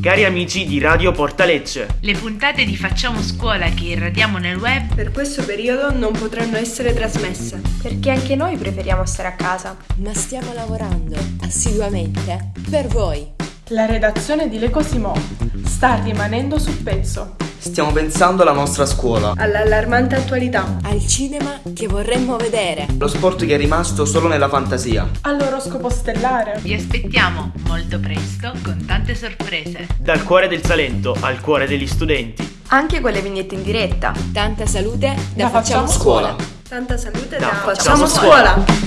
Cari amici di Radio Portalecce, Le puntate di Facciamo Scuola che irradiamo nel web Per questo periodo non potranno essere trasmesse. Perché anche noi preferiamo stare a casa. ma stiamo lavorando assiduamente per voi. La redazione di Le Cosimo sta rimanendo sul pezzo stiamo pensando alla nostra scuola. All'allarmante attualità. Al cinema che vorremmo vedere. Lo sport che è rimasto solo nella fantasia. All'oroscopo stellare. Vi aspettiamo molto presto con tante sorprese. Dal cuore del Salento al cuore degli studenti. Anche con le vignette in diretta. Tanta salute da, da facciamo, facciamo scuola. scuola. Tanta salute da, da facciamo, facciamo, scuola. scuola.